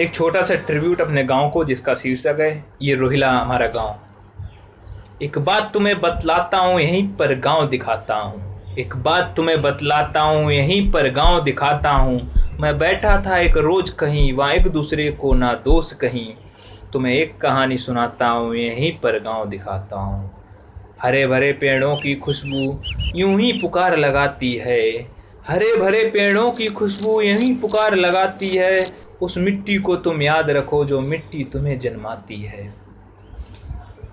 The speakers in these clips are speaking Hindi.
एक छोटा सा ट्रिब्यूट अपने गाँव को जिसका शीर्षक है, ये रोहिला हमारा गाँव। एक बात तुम्हें बतलाता हूँ, यहीं पर गाँव दिखाता हूँ। एक बात तुम्हें बतलाता हूँ, यहीं पर गाँव दिखाता हूँ। मैं बैठा था एक रोज कहीं, वहाँ एक दूसरे को ना दोस्त कहीं। तुम्हें एक कहानी सुनाता हूँ, यहीं पर गाँव दिखाता हूँ। हरे भरे पेड़ों की खुशबू यूँ ही पुकार लगाती है। हरे भरे पेड़ों की खुशबू यहीं पुकार लगाती है। उस मिट्टी को तुम याद रखो जो मिट्टी तुम्हें जन्माती है।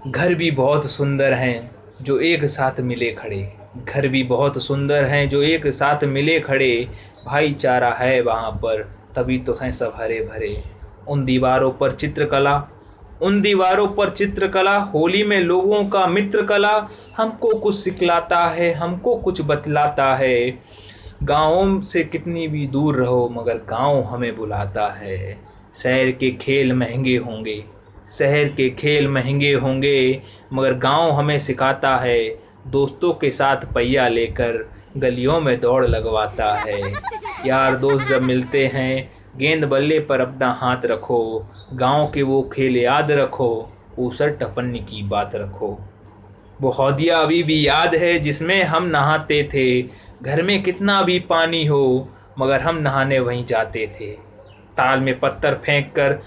घर भी बहुत सुंदर हैं जो एक साथ मिले खड़े। घर भी बहुत सुंदर हैं जो एक साथ मिले खड़े। भाईचारा है वहाँ पर, तभी तो हैं सब हरे भरे उन दीवारों पर चित्रकला, उन दीवारों पर चित्रकला, होली में लोगों का मित्र कला हमको कुछ सिखलाता है, हमको कुछ बतलाता है। गाँवों से कितनी भी दूर रहो, मगर गाँव हमें बुलाता है। शहर के खेल महँगे होंगे, शहर के खेल महँगे होंगे, मगर गाँव हमें सिखाता है, दोस्तों के साथ पहिया लेकर गलियों में दौड़ लगवाता है। यार दोस्त जब मिलते हैं, गेंद बल्ले पर अपना हाथ रखो, गाँव के वो खेल याद रखो, ऊसर टपन्नी की बात रखो। वो हौदिया अभी भी याद है जिसमें हम नहाते थे घर में कितना भी पानी हो, मगर हम नहाने वहीं जाते थे। ताल में पत्थर फेंक कर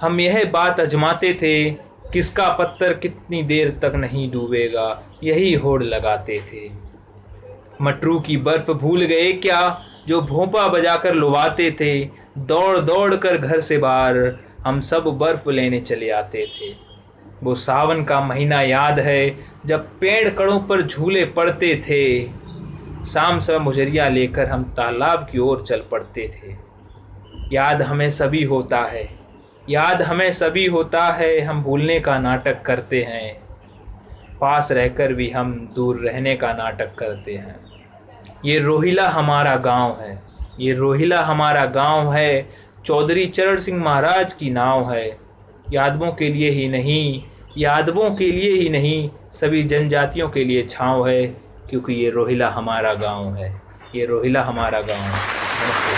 हम यह बात अजमाते थे, किसका पत्थर कितनी देर तक नहीं डूबेगा, यही होड़ लगाते थे। मटरू की बर्फ़ भूल गए क्या, जो भोंपा बजाकर लुभाते थे। दौड़ दौड़ कर घर से बाहर हम सब बर्फ़ लेने चले आते थे। वो सावन का महीना याद है, जब पेड़ कड़ों पर झूले पड़ते थे। शाम सब मुजरिया लेकर हम तालाब की ओर चल पड़ते थे। याद हमें सभी होता है। याद हमें सभी होता है, हम भूलने का नाटक करते हैं। पास रहकर भी हम दूर रहने का नाटक करते हैं। ये रोहिला हमारा गाँव है। ये रोहिला हमारा गाँव है। चौधरी चरण सिंह महाराज की नाव है। यादवों के लिए ही नहीं, यादवों के लिए ही नहीं, सभी जनजातियों के लिए छाँव है। क्योंकि ये रोहिला हमारा गाँव है। ये रोहिला हमारा गाँव है। नमस्ते।